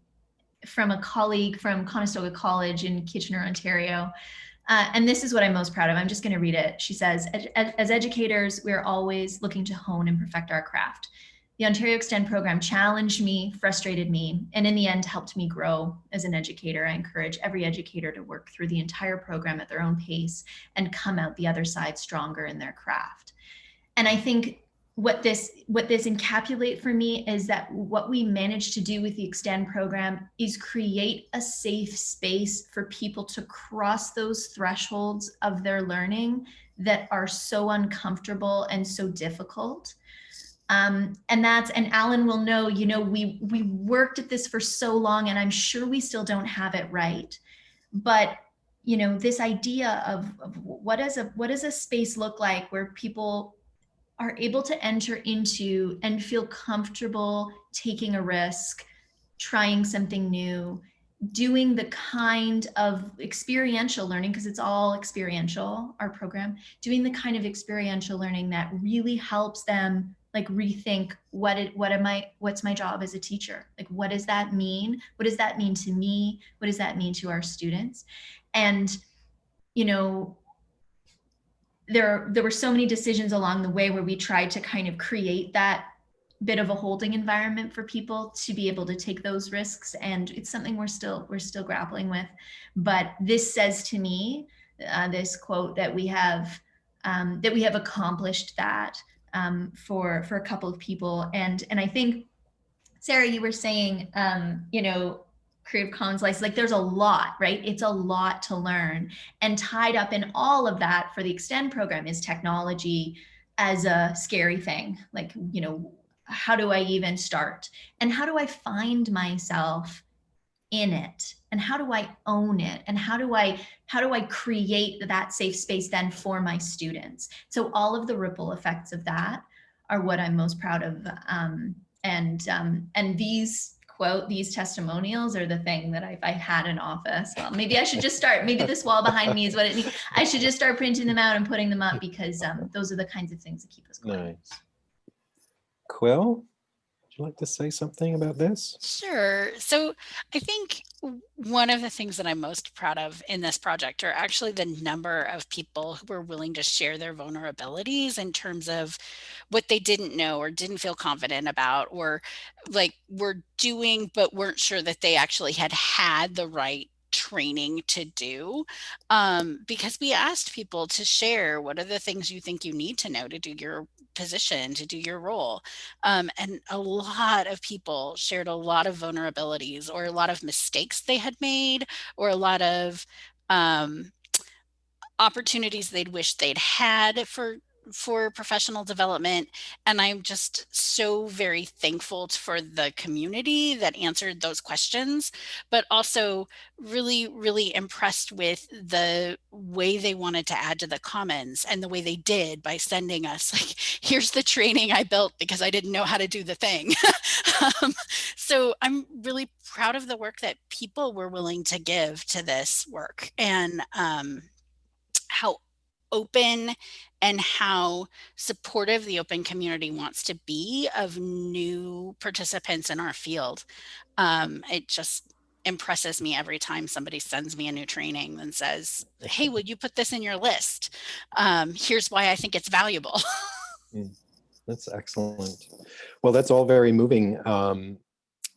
from a colleague from Conestoga College in Kitchener, Ontario. Uh, and this is what I'm most proud of. I'm just going to read it. She says, "As- educators, we're always looking to hone and perfect our craft. The Ontario Extend program challenged me, frustrated me, and in the end helped me grow as an educator. I encourage every educator to work through the entire program at their own pace and come out the other side stronger in their craft. And I think what this what this encapsulate for me is that what we managed to do with the extend program is create a safe space for people to cross those thresholds of their learning that are so uncomfortable and so difficult. Um, and that's and alan will know you know we we worked at this for so long and i'm sure we still don't have it right. But you know this idea of, of what does a what does a space look like where people are able to enter into and feel comfortable taking a risk, trying something new, doing the kind of experiential learning, because it's all experiential, our program, doing the kind of experiential learning that really helps them like rethink what it what am I what's my job as a teacher? Like what does that mean? What does that mean to me? What does that mean to our students? And you know, there there were so many decisions along the way where we tried to kind of create that bit of a holding environment for people to be able to take those risks. And it's something we're still we're still grappling with. But this says to me uh, this quote that we have um, that we have accomplished that um, for for a couple of people. And and i think sarah you were saying um, you know creative commons license like there's a lot right? It's a lot to learn. And tied up in all of that for the extend program is technology as a scary thing. Like you know how do i even start? And how do i find myself in it? And how do i own it? And how do i how do i create that safe space then for my students? So all of the ripple effects of that are what i'm most proud of um, and um, and these quote these testimonials are the thing that if I had an office, well, maybe I should just start. Maybe this wall behind me is what it needs. I should just start printing them out and putting them up because um, those are the kinds of things that keep us going. Nice. Quill, you like to say something about this? Sure. So I think one of the things that I'm most proud of in this project are actually the number of people who were willing to share their vulnerabilities in terms of what they didn't know or didn't feel confident about or like were doing but weren't sure that they actually had had the right training to do um, because we asked people to share what are the things you think you need to know to do your position to do your role um, and a lot of people shared a lot of vulnerabilities or a lot of mistakes they had made or a lot of um, opportunities they'd wish they'd had for for professional development and i'm just so very thankful for the community that answered those questions but also really really impressed with the way they wanted to add to the commons and the way they did by sending us [laughs] like here's the training i built because i didn't know how to do the thing. [laughs] Um, so i'm really proud of the work that people were willing to give to this work and um, how open and how supportive the open community wants to be of new participants in our field. Um, it just impresses me every time somebody sends me a new training and says, hey, would you put this in your list? Um, here's why I think it's valuable. [laughs] That's excellent. Well, that's all very moving. Um,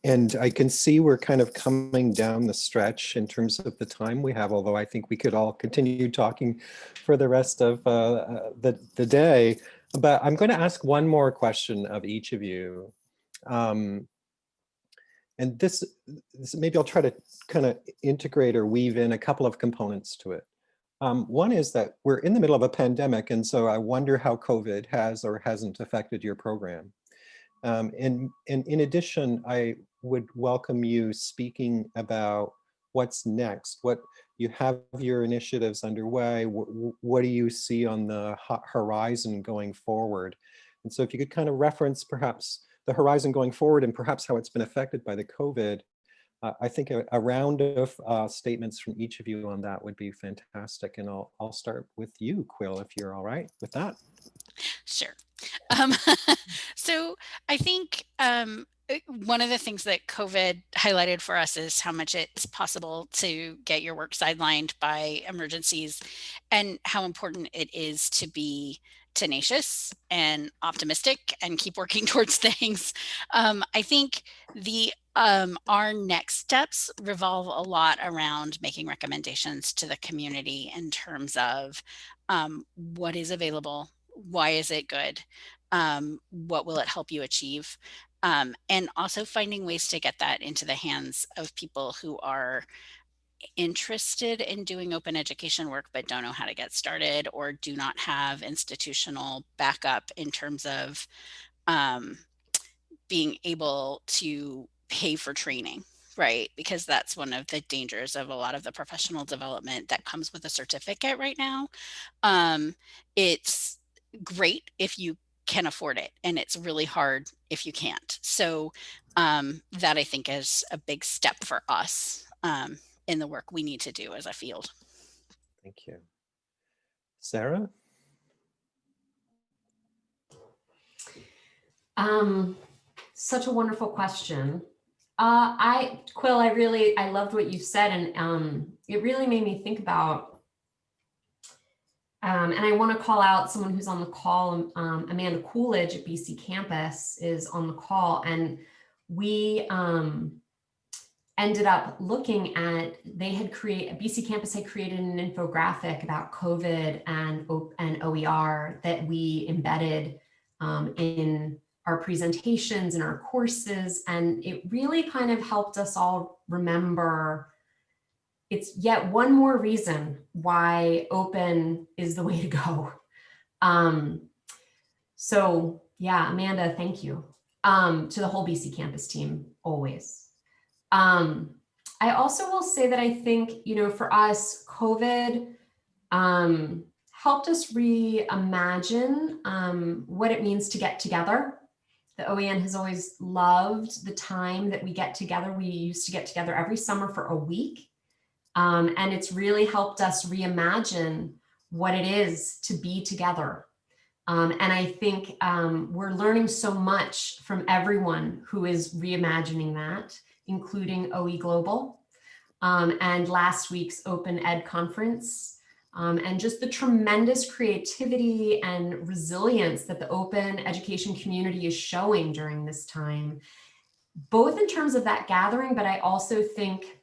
and I can see we're kind of coming down the stretch in terms of the time we have, although I think we could all continue talking for the rest of uh, uh, the, the day. But I'm going to ask one more question of each of you. Um, and this, this, maybe I'll try to kind of integrate or weave in a couple of components to it. Um, one is that we're in the middle of a pandemic, and so I wonder how COVID has or hasn't affected your program. Um, and, and in addition, I would welcome you speaking about what's next, what you have your initiatives underway, what, what do you see on the horizon going forward? And so if you could kind of reference perhaps the horizon going forward and perhaps how it's been affected by the COVID, uh, I think a, a round of uh, statements from each of you on that would be fantastic. And I'll, I'll start with you, Quill, if you're all right with that. Sure. Um, [laughs] so I think um, one of the things that COVID highlighted for us is how much it's possible to get your work sidelined by emergencies and how important it is to be tenacious and optimistic and keep working [laughs] towards things. Um, I think the um, our next steps revolve a lot around making recommendations to the community in terms of um, what is available, why is it good, um, what will it help you achieve, um, and also finding ways to get that into the hands of people who are interested in doing open education work but don't know how to get started or do not have institutional backup in terms of um, being able to pay for training right? Because that's one of the dangers of a lot of the professional development that comes with a certificate right now. Um, it's great if you can afford it and it's really hard if you can't so um, that i think is a big step for us um, in the work we need to do as a field. Thank you. Sarah? Um, such a wonderful question. Uh, I, Quill, I really, I loved what you said and um, it really made me think about, um, and I want to call out someone who's on the call, um, Amanda Coolidge at BC Campus is on the call and we, um, ended up looking at, they had created, BC Campus had created an infographic about COVID and, and OER that we embedded um, in our presentations and our courses. And it really kind of helped us all remember it's yet one more reason why open is the [laughs] way to go. Um, so yeah, Amanda, thank you um, to the whole BC Campus team, always. Um, I also will say that I think, you know, for us, COVID um, helped us reimagine um, what it means to get together. The OEN has always loved the time that we get together. We used to get together every summer for a week. Um, and it's really helped us reimagine what it is to be together. Um, and I think um, we're learning so much from everyone who is reimagining that including OE Global, um, and last week's Open Ed conference, um, and just the tremendous creativity and resilience that the open education community is showing during this time, both in terms of that gathering, but I also think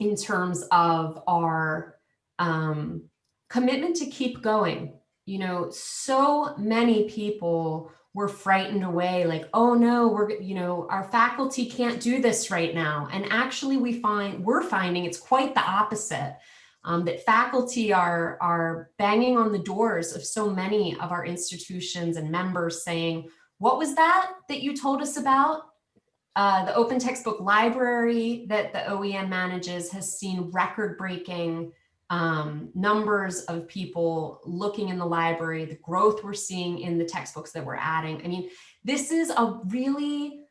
in terms of our um, commitment to keep going. You know, so many people we're frightened away like, oh no, we're, you know, our faculty can't do this right now. And actually we find, we're finding it's quite the opposite. Um, that faculty are, are banging on the doors of so many of our institutions and members saying, what was that that you told us about? Uh, the open textbook library that the OEN manages has seen record breaking um, numbers of people looking in the library, the growth we're seeing in the textbooks that we're adding. I mean, this is a really,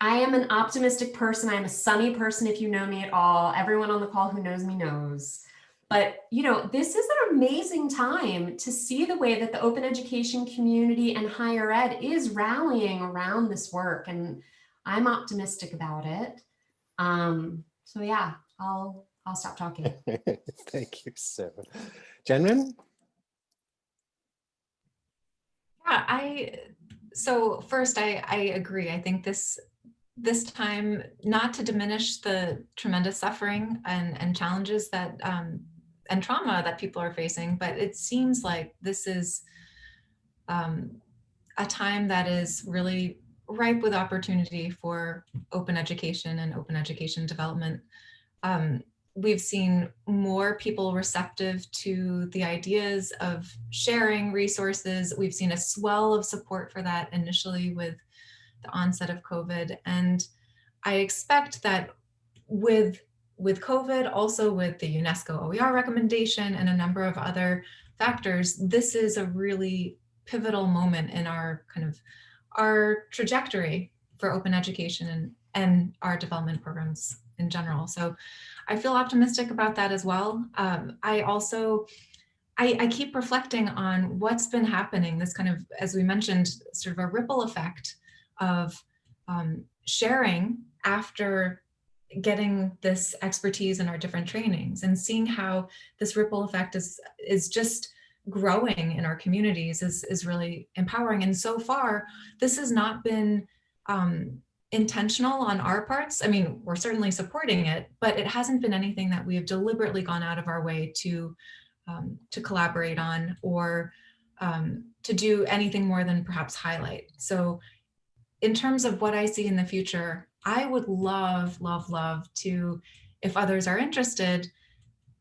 I am an optimistic person. I'm a sunny person if you know me at all. Everyone on the call who knows me knows. But, you know, this is an amazing time to see the way that the open education community and higher ed is rallying around this work. And I'm optimistic about it. Um, so yeah, I'll I'll stop talking. [laughs] Thank you, Sarah. Jennryn? Yeah, I so first, I, I agree. I think this this time, not to diminish the tremendous suffering and, and challenges that um, and trauma that people are facing, but it seems like this is um, a time that is really ripe with opportunity for open education and open education development. Um, we've seen more people receptive to the ideas of sharing resources. We've seen a swell of support for that initially with the onset of COVID. And I expect that with, with COVID, also with the UNESCO OER recommendation and a number of other factors, this is a really pivotal moment in our kind of our trajectory for open education and, and our development programs in general. So I feel optimistic about that as well. Um, I also, I, I, keep reflecting on what's been happening, this kind of, as we mentioned, sort of a ripple effect of um, sharing after getting this expertise in our different trainings and seeing how this ripple effect is, is just growing in our communities is, is really empowering. And so far, this has not been um, intentional on our parts. I mean, we're certainly supporting it, but it hasn't been anything that we have deliberately gone out of our way to, um, to collaborate on or um, to do anything more than perhaps highlight. So in terms of what I see in the future, I would love, love, love to, if others are interested,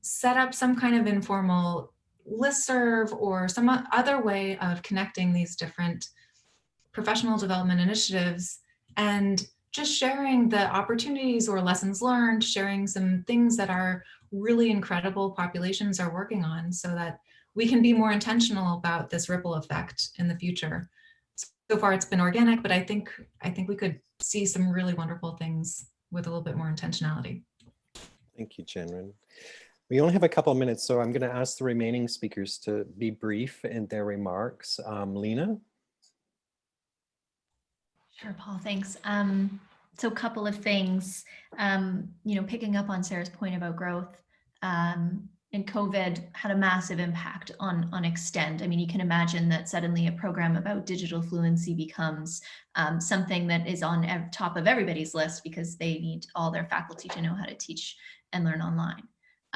set up some kind of informal listserv or some other way of connecting these different professional development initiatives and just sharing the opportunities or lessons learned, sharing some things that our really incredible populations are working on so that we can be more intentional about this ripple effect in the future so far it's been organic, but I think I think we could see some really wonderful things with a little bit more intentionality. Thank you, Jennryn. We only have a couple of minutes, so I'm going to ask the remaining speakers to be brief in their remarks. Um, Lena? Sure, Paul, thanks. Um, so a couple of things, um, you know, picking up on Sarah's point about growth, um, and COVID had a massive impact on, on Extend. I mean, you can imagine that suddenly a program about digital fluency becomes um, something that is on top of everybody's list because they need all their faculty to know how to teach and learn online.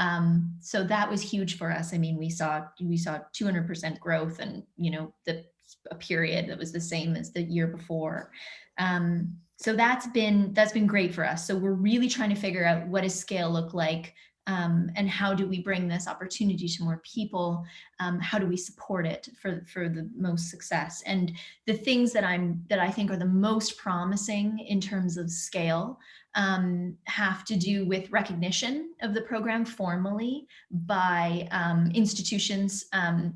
Um, so that was huge for us. I mean, we saw we saw 200% growth and, you know, the a period that was the same as the year before. Um, so that's been that's been great for us. So we're really trying to figure out what does scale look like um, and how do we bring this opportunity to more people? Um, how do we support it for, for the most success? And the things that I'm that I think are the most promising in terms of scale um, have to do with recognition of the program formally by um, institutions um,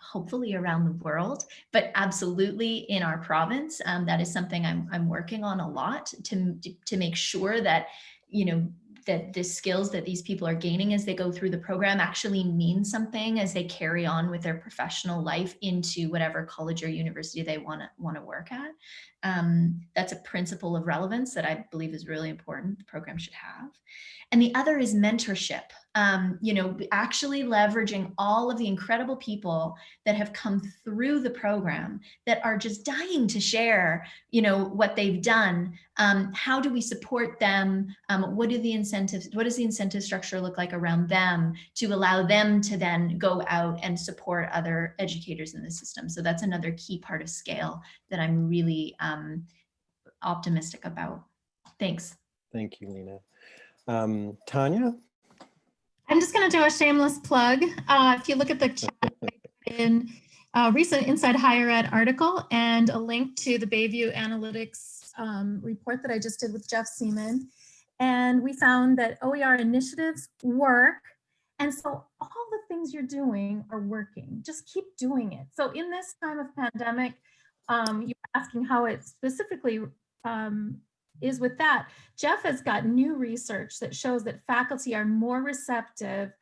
hopefully around the world, but absolutely in our province. Um, that is something I'm, I'm working on a lot to, to make sure that, you know, that the skills that these people are gaining as they go through the program actually mean something as they carry on with their professional life into whatever college or university they want to want to work at. Um, that's a principle of relevance that I believe is really important the program should have. And the other is mentorship. Um, you know, actually leveraging all of the incredible people that have come through the program that are just dying to share, you know, what they've done. Um, how do we support them? Um, what do the incentives, what does the incentive structure look like around them to allow them to then go out and support other educators in the system? So that's another key part of scale that I'm really um, optimistic about. Thanks. Thank you, Lena. Um, Tanya? I'm just going to do a shameless plug. Uh, if you look at the chat in a recent Inside Higher Ed article and a link to the Bay View Analytics um, report that I just did with Jeff Seaman. And we found that OER initiatives work. And so all the things you're doing are working. Just keep doing it. So in this time of pandemic, um, you're asking how it specifically um, is with that. Jeff has got new research that shows that faculty are more receptive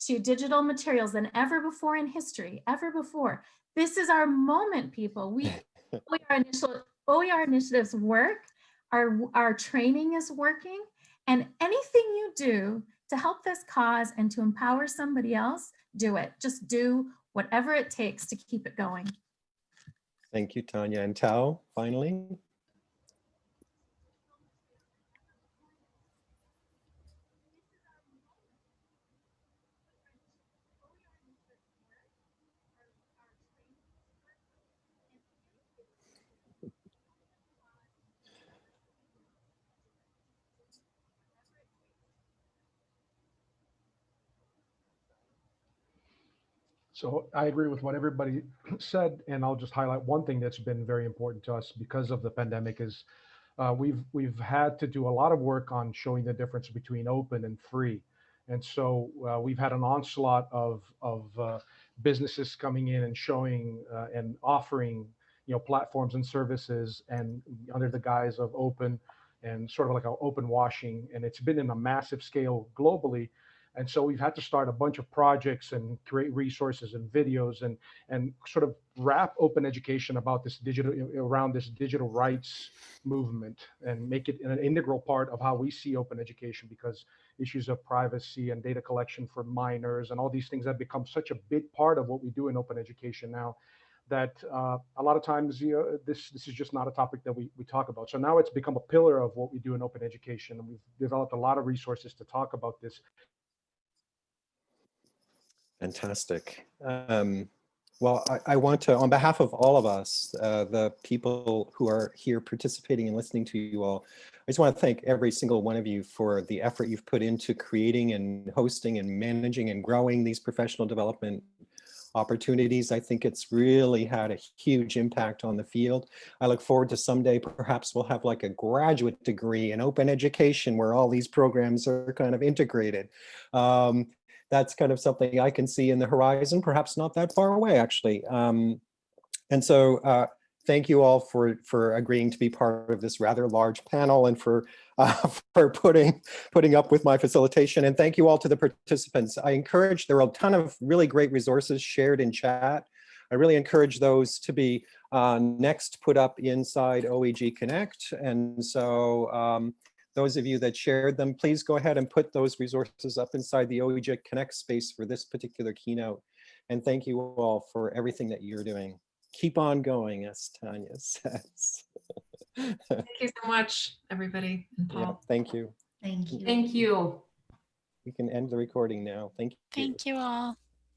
to digital materials than ever before in history, ever before. This is our moment, people. We [laughs] OER, initial, OER initiatives work, our, our training is working, and anything you do to help this cause and to empower somebody else, do it. Just do whatever it takes to keep it going. Thank you, Tanya. And Tao, finally? So I agree with what everybody [clears throat] said, and I'll just highlight one thing that's been very important to us because of the pandemic is uh, we've we've had to do a lot of work on showing the difference between open and free, and so uh, we've had an onslaught of of uh, businesses coming in and showing uh, and offering you know platforms and services and under the guise of open and sort of like an open washing, and it's been in a massive scale globally. And so we've had to start a bunch of projects and create resources and videos and and sort of wrap open education about this digital around this digital rights movement and make it an integral part of how we see open education because issues of privacy and data collection for minors and all these things have become such a big part of what we do in open education now that uh, a lot of times you know, this this is just not a topic that we, we talk about. So now it's become a pillar of what we do in open education, and we've developed a lot of resources to talk about this Fantastic. Um, well, I, I, want to, on behalf of all of us, uh, the people who are here participating and listening to you all, I just want to thank every single one of you for the effort you've put into creating and hosting and managing and growing these professional development opportunities. I think it's really had a huge impact on the field. I look forward to someday perhaps we'll have like a graduate degree in open education where all these programs are kind of integrated. Um, that's kind of something I can see in the horizon, perhaps not that far away, actually. Um, and so uh, thank you all for, for agreeing to be part of this rather large panel and for, [laughs] uh, for putting, putting up with my facilitation. And thank you all to the participants. I encourage, there are a ton of really great resources shared in chat. I really encourage those to be uh, next put up inside OEG Connect. And so um, those of you that shared them, please go ahead and put those resources up inside the OEG Connect space for this particular keynote. And thank you all for everything that you're doing. Keep on going, as Tanya [laughs] says. thank you so much, everybody. And Paul. Yeah, thank you. Thank you. Thank you. We can end the recording now. Thank you. Thank you all.